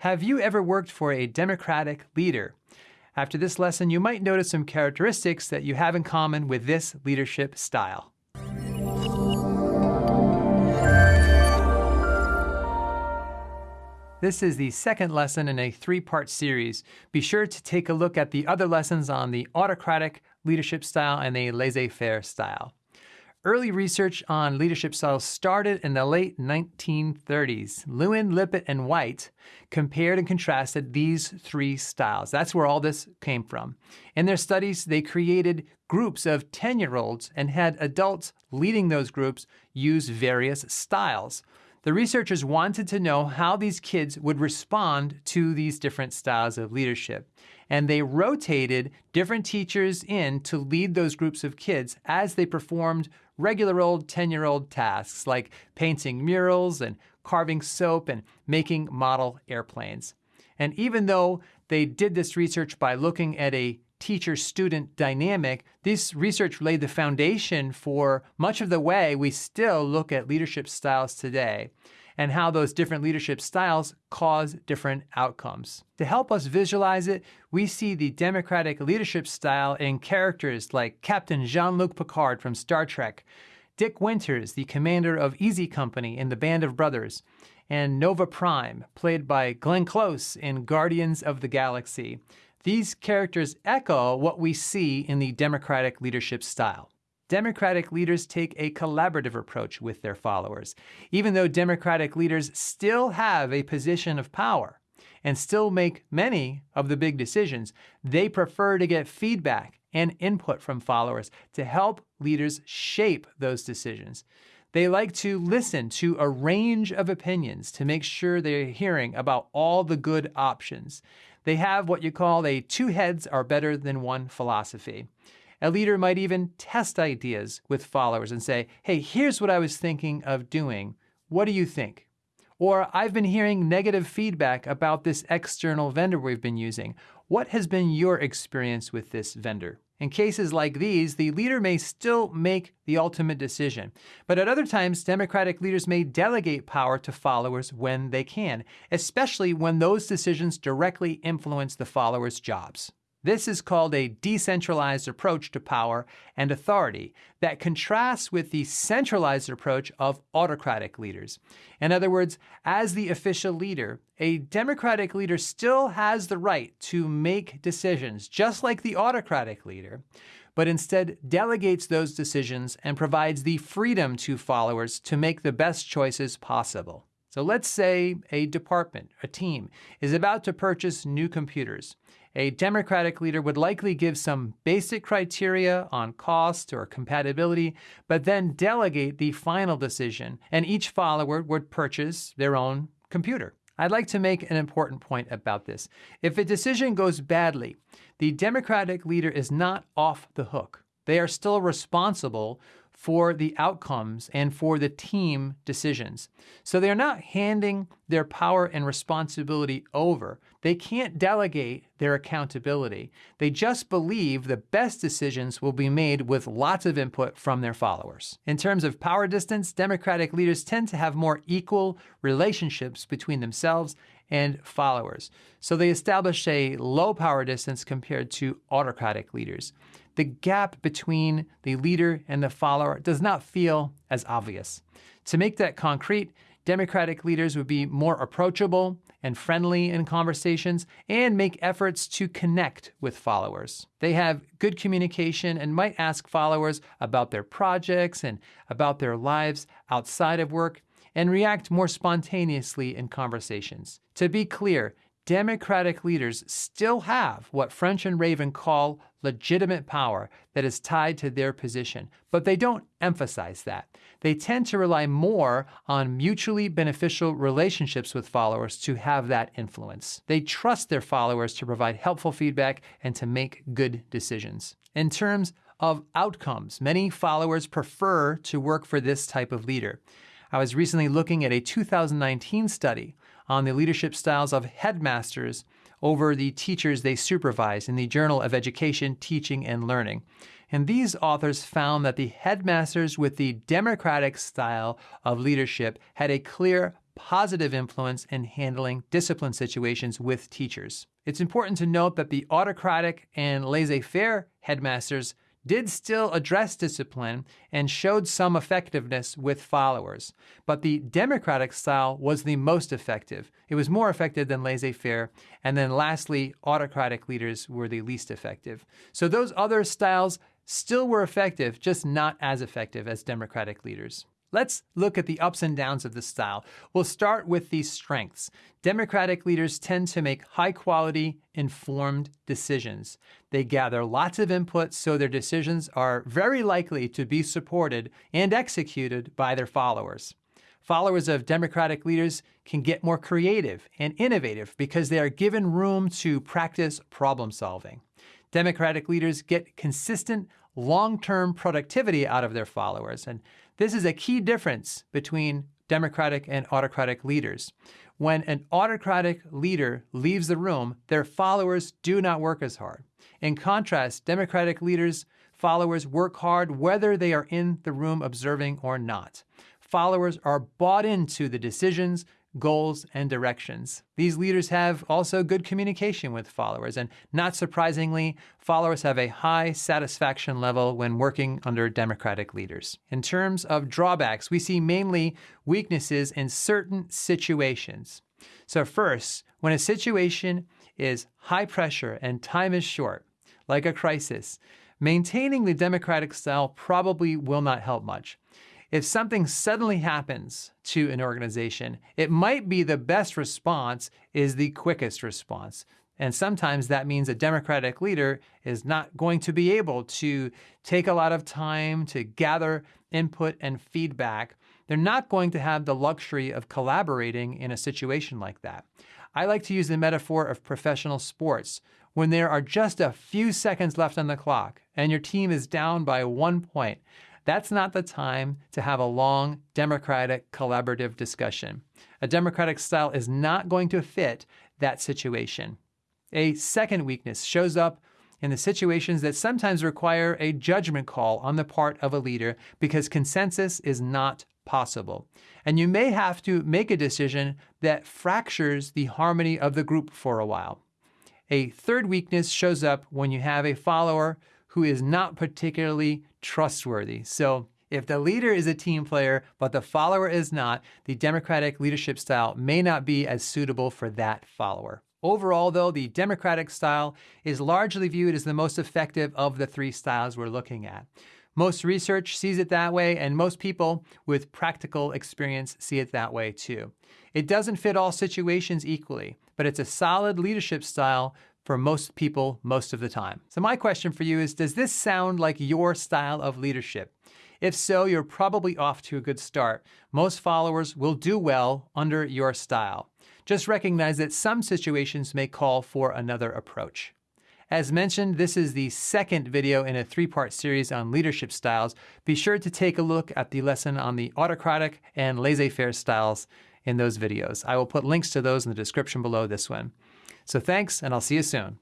Have you ever worked for a democratic leader? After this lesson, you might notice some characteristics that you have in common with this leadership style. This is the second lesson in a three-part series. Be sure to take a look at the other lessons on the autocratic leadership style and the laissez-faire style. Early research on leadership styles started in the late 1930s. Lewin, Lippitt, and White compared and contrasted these three styles. That's where all this came from. In their studies, they created groups of 10-year-olds and had adults leading those groups use various styles. The researchers wanted to know how these kids would respond to these different styles of leadership. And they rotated different teachers in to lead those groups of kids as they performed regular old 10 year old tasks like painting murals and carving soap and making model airplanes. And even though they did this research by looking at a teacher student dynamic, this research laid the foundation for much of the way we still look at leadership styles today and how those different leadership styles cause different outcomes. To help us visualize it, we see the democratic leadership style in characters like Captain Jean-Luc Picard from Star Trek, Dick Winters, the commander of Easy Company in the Band of Brothers, and Nova Prime, played by Glenn Close in Guardians of the Galaxy. These characters echo what we see in the democratic leadership style. Democratic leaders take a collaborative approach with their followers, even though Democratic leaders still have a position of power and still make many of the big decisions, they prefer to get feedback and input from followers to help leaders shape those decisions. They like to listen to a range of opinions to make sure they're hearing about all the good options. They have what you call a two heads are better than one philosophy. A leader might even test ideas with followers and say, hey, here's what I was thinking of doing. What do you think? Or I've been hearing negative feedback about this external vendor we've been using. What has been your experience with this vendor? In cases like these, the leader may still make the ultimate decision. But at other times, Democratic leaders may delegate power to followers when they can, especially when those decisions directly influence the followers' jobs. This is called a decentralized approach to power and authority that contrasts with the centralized approach of autocratic leaders. In other words, as the official leader, a democratic leader still has the right to make decisions, just like the autocratic leader, but instead delegates those decisions and provides the freedom to followers to make the best choices possible. So let's say a department, a team, is about to purchase new computers a Democratic leader would likely give some basic criteria on cost or compatibility, but then delegate the final decision, and each follower would purchase their own computer. I'd like to make an important point about this. If a decision goes badly, the Democratic leader is not off the hook. They are still responsible for the outcomes and for the team decisions. So they're not handing their power and responsibility over. They can't delegate their accountability. They just believe the best decisions will be made with lots of input from their followers. In terms of power distance, Democratic leaders tend to have more equal relationships between themselves and followers. So they establish a low power distance compared to autocratic leaders the gap between the leader and the follower does not feel as obvious. To make that concrete, Democratic leaders would be more approachable and friendly in conversations and make efforts to connect with followers. They have good communication and might ask followers about their projects and about their lives outside of work and react more spontaneously in conversations. To be clear, Democratic leaders still have what French and Raven call legitimate power that is tied to their position, but they don't emphasize that. They tend to rely more on mutually beneficial relationships with followers to have that influence. They trust their followers to provide helpful feedback and to make good decisions. In terms of outcomes, many followers prefer to work for this type of leader. I was recently looking at a 2019 study on the leadership styles of headmasters over the teachers they supervise in the Journal of Education, Teaching, and Learning. And these authors found that the headmasters with the democratic style of leadership had a clear positive influence in handling discipline situations with teachers. It's important to note that the autocratic and laissez faire headmasters did still address discipline and showed some effectiveness with followers. But the democratic style was the most effective. It was more effective than laissez faire. And then lastly, autocratic leaders were the least effective. So those other styles still were effective, just not as effective as democratic leaders. Let's look at the ups and downs of this style. We'll start with the strengths. Democratic leaders tend to make high quality, informed decisions. They gather lots of input, so their decisions are very likely to be supported and executed by their followers. Followers of Democratic leaders can get more creative and innovative because they are given room to practice problem solving. Democratic leaders get consistent long-term productivity out of their followers. And this is a key difference between democratic and autocratic leaders. When an autocratic leader leaves the room, their followers do not work as hard. In contrast, democratic leaders' followers work hard whether they are in the room observing or not. Followers are bought into the decisions, goals, and directions. These leaders have also good communication with followers, and not surprisingly, followers have a high satisfaction level when working under democratic leaders. In terms of drawbacks, we see mainly weaknesses in certain situations. So first, when a situation is high pressure and time is short, like a crisis, maintaining the democratic style probably will not help much. If something suddenly happens to an organization, it might be the best response is the quickest response. And sometimes that means a Democratic leader is not going to be able to take a lot of time to gather input and feedback. They're not going to have the luxury of collaborating in a situation like that. I like to use the metaphor of professional sports. When there are just a few seconds left on the clock and your team is down by one point, that's not the time to have a long, democratic, collaborative discussion. A democratic style is not going to fit that situation. A second weakness shows up in the situations that sometimes require a judgment call on the part of a leader because consensus is not possible. And you may have to make a decision that fractures the harmony of the group for a while. A third weakness shows up when you have a follower who is not particularly trustworthy. So if the leader is a team player, but the follower is not, the democratic leadership style may not be as suitable for that follower. Overall, though, the democratic style is largely viewed as the most effective of the three styles we're looking at. Most research sees it that way, and most people with practical experience see it that way too. It doesn't fit all situations equally, but it's a solid leadership style for most people most of the time. So my question for you is, does this sound like your style of leadership? If so, you're probably off to a good start. Most followers will do well under your style. Just recognize that some situations may call for another approach. As mentioned, this is the second video in a three-part series on leadership styles. Be sure to take a look at the lesson on the autocratic and laissez-faire styles in those videos. I will put links to those in the description below this one. So thanks, and I'll see you soon.